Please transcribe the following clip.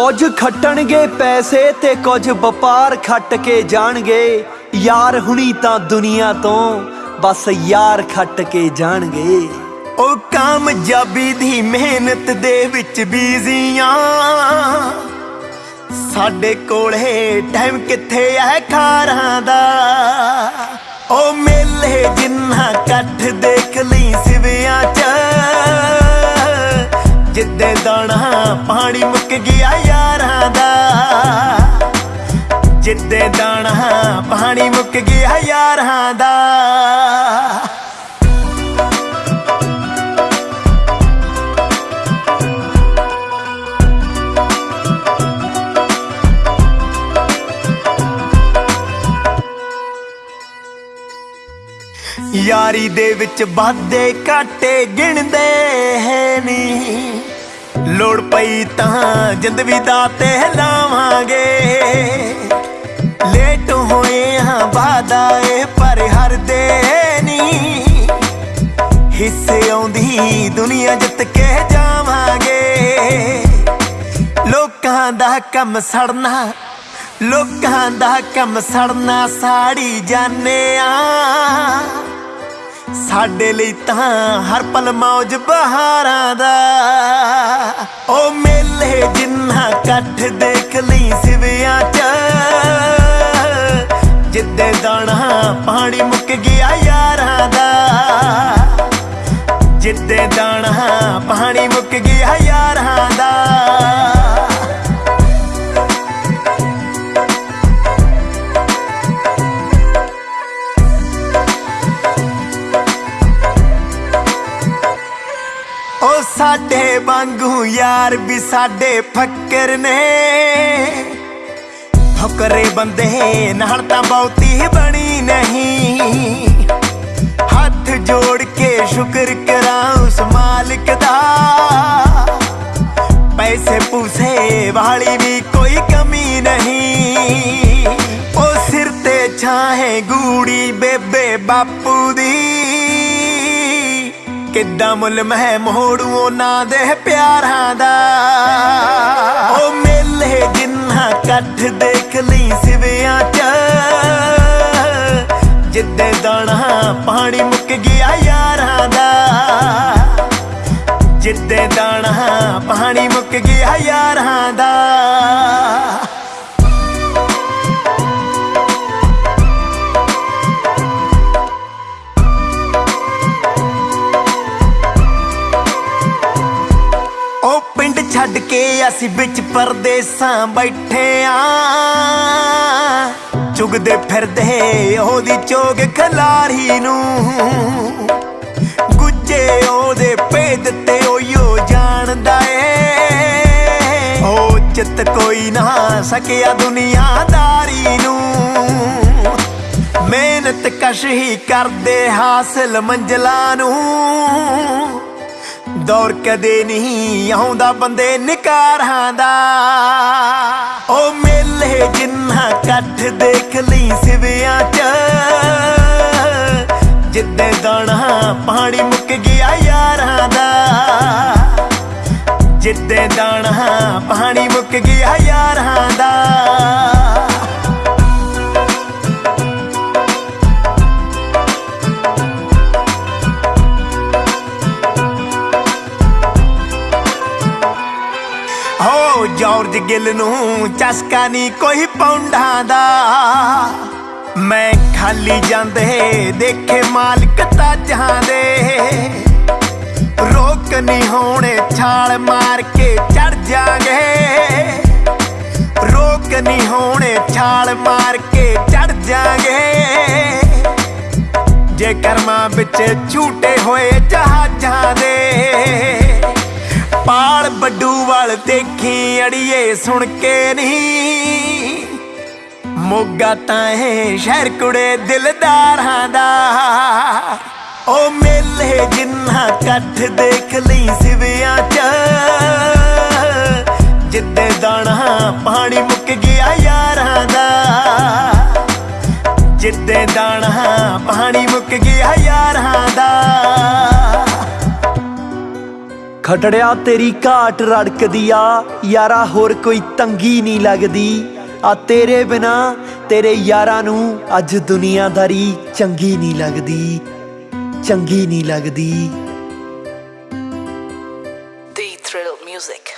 ਕੁਝ ਖੱਟਣਗੇ ਪੈਸੇ ਤੇ ਕੁਝ ਵਪਾਰ ਖੱਟ ਕੇ ਜਾਣਗੇ। ਯਾਰ ਹੁਣੀ ਤਾਂ ਦੁਨੀਆ ਤੋਂ ਬਸ ਯਾਰ ਖੱਟ ਕੇ ਜਾਣਗੇ। ਉਹ ਕਾਮਯਾਬੀ ਦੀ ਮਿਹਨਤ ਦੇ ਵਿੱਚ ਬੀਜ਼ੀਆਂ ਸਾਡੇ ਕੋਲੇ ਟਾਈਮ ਕਿੱਥੇ ਐ ਖਾਰਾਂ ਦਾ। ਉਹ ਪਾਣੀ ਮੁੱਕ ਗਿਆ ਯਾਰਾਂ ਦਾ। ਜਿੱਦੇ ਦਾਣਾ, ਪਾਣੀ ਮੁੱਕ ਗਿਆ ਯਾਰਾਂ ਦਾ। ਯਾਰੀ ਦੇ ਵਿੱਚ ਵਾਧੇ ਘਾਟੇ ਗਿਣਦੇ ਹੈ ਨਹੀਂ ਲੋੜ ਪਈ ਤਾਂ ਜਿੰਦ ਵੀ ਦਾਤੇ ਲਾਵਾਂਗੇ। ਲੇਟ ਹੋਏ ਹਾਂ ਵਾਦਾ ਏ ਪਰ ਹਰਦੇ ਨਹੀਂ ਹਿੱਸੇ ਆਉਂਦੀ ਦੁਨੀਆ ਜਿੱਤ ਕੇ ਜਾਵਾਂਗੇ। ਲੋਕਾਂ ਦਾ ਕੰਮ ਸੜਨਾ, ਲੋਕਾਂ ਦਾ ਕੰਮ ਸੜਨਾ ਸਾੜੀ ਜਾਣੇ ਆ ਸਾਡੇ ਲਈ ਤਾਂ ਹਰ ਪਲ ਮੌਜ ਬਹਾਰਾਂ ਦਾ। ਉਹ ਮੇਲੇ ਜਿੰਨਾ ਕੱਠ ਦੇਖ ਲਈ ਸਿਵਿਆਂ ਚ। ਜਿੱਦੇ ਦਾਣਾ ਪਾਣੀ ਮੁੱਕ ਗਿਆ ਯਾਰਾਂ ਦਾ। ਜਿੱਦੇ ਦਾਣਾ ਪਾਣੀ ਮੁੱਕ ਗਿਆ ਸਾਡੇ ਵਾਂਗੂ ਯਾਰ ਵੀ ਸਾਡੇ ਫੱਕਰ ਨੇ। ਫੱਕਰੇ ਬੰਦੇ ਨਾਲ ਤਾਂ ਬਹੁਤੀ ਬਣੀ ਨਹੀਂ। ਹੱਥ ਜੋੜ ਕੇ ਸ਼ੁਕਰ ਕਰਾਂ ਉਸ ਮਾਲਕ ਦਾ। ਪੈਸੇ ਪੂਸੇ ਵਾਲੀ ਵੀ ਕੋਈ ਕਮੀ ਨਹੀਂ। ਉਹ ਸਿਰ ਤੇ ਛਾਹੇ ਗੂੜੀ ਬੇਬੇ ਬਾਪੂ ਦੀ। ਕਿੱਦਾਂ ਮੁੱਲ ਮਹਿ ਮੋੜੂ ਉਹਨਾਂ ਦੇ ਪਿਆਰਾਂ ਦਾ। ਉਹ ਮੇਲੇ ਜਿੰਨਾ ਇਕੱਠ ਦੇਖ ਲਈ ਸਿਵਿਆਂ ਚ। ਜਿੱਦੇ ਦਾਣਾ ਪਾਣੀ ਮੁੱਕ ਗਿਆ ਯਾਰਾਂ ਦਾ। ਜਿੱਦੇ ਦਾਣਾ ਪਾਣੀ ਮੁੱਕ ਗਿਆ ਯਾਰਾਂ ਦਾ। ਅਸੀਂ ਵਿੱਚ ਪਰਦੇਸਾਂ ਬੈਠੇ ਆ ਚੁਗਦੇ ਫਿਰਦੇ ਉਹਦੀ ਚੋਗ ਖਲਾਰੀ ਨੂੰ। ਗੁੱਜੇ ਉਹਦੇ ਭੇਦ ਤੇ ਓਯੋ ਜਾਣਦਾ ਏ। ਉਹ ਚਿੱਤ ਕੋਈ ਨਾ ਸਕਿਆ ਦੁਨੀਆਦਾਰੀ ਨੂੰ। ਮਿਹਨਤ ਕਸ਼ ਹੀ ਕਰਦੇ ਹਾਸਲ ਮੰਜ਼ਲਾਂ ਨੂੰ। ਦੌਰ ਕਦੇ ਨਹੀਂ ਆਉਂਦਾ, ਬੰਦੇ ਨਿਕਾਰਾਂ ਦਾ। ਉਹ ਮੇਲੇ ਜਿੰਨਾ ਇਕੱਠ ਦੇਖ ਲਈ ਸਿਵਿਆਂ ਚ। ਜਿੱਦੇ ਦਾਣਾ ਪਾਣੀ ਮੁੱਕ ਗਿਆ ਯਾਰਾਂ ਦਾ। ਜਿੱਦੇ ਦਾਣਾ ਪਾਣੀ ਮੁੱਕ ਗਿਆ ਯਾਰਾਂ ਜਾਰਜ ਗਿੱਲ ਨੂੰ ਚਸਕਾ ਨਹੀਂ ਕੋਈ ਪੌਂਡਾਂ ਦਾ। ਮੈਂ ਖਾਲੀ ਜਾਂਦੇ, ਦੇਖੇ ਮਾਲਕ ਤਾਜਾਂ ਦੇ। ਰੋਕ ਨਹੀਂ ਹੋਣੇ, ਛਾਲ ਮਾਰ ਕੇ ਚੜ ਜਾਗੇ। ਰੋਕ ਨਹੀਂ ਹੋਣੇ, ਛਾਲ ਮਾਰ ਕੇ ਚੜ ਜਾਗੇ। ਜੇ ਕਰਮਾਂ ਵਿੱਚ ਝੂਟੇ ਹੋਏ ਜਹਾਜ਼ਾਂ ਦੇ ਵਾਲ ਦੇਖੀ ਅੜੀਏ ਸੁਣ ਕੇ ਨਹੀਂ। ਮੋਗਾ ਤਾਂ ਹੈ ਸ਼ਹਿਰ ਕੁੜੇ ਦਿਲਦਾਰਾਂ ਦਾ। ਉਹ ਮੇਲੇ ਜਿੰਨਾ ਇਕੱਠ ਦੇਖ ਲਈ ਸਿਵਿਆਂ ਚ। ਜਿੱਦੇ ਦਾਣਾ ਪਾਣੀ ਮੁੱਕ ਗਿਆ ਖਟੜਿਆ ਤੇਰੀ ਘਾਟ ਰੜਕਦੀ ਆ ਯਾਰਾ ਹੋਰ ਕੋਈ ਤੰਗੀ ਨਹੀਂ ਲੱਗਦੀ। ਆ ਤੇਰੇ ਬਿਨਾ ਤੇਰੇ ਯਾਰਾਂ ਨੂੰ ਅੱਜ ਦੁਨੀਆਦਾਰੀ ਚੰਗੀ ਨਹੀਂ ਲੱਗਦੀ। ਚੰਗੀ ਨਹੀਂ ਲੱਗਦੀ। The Thrill Music.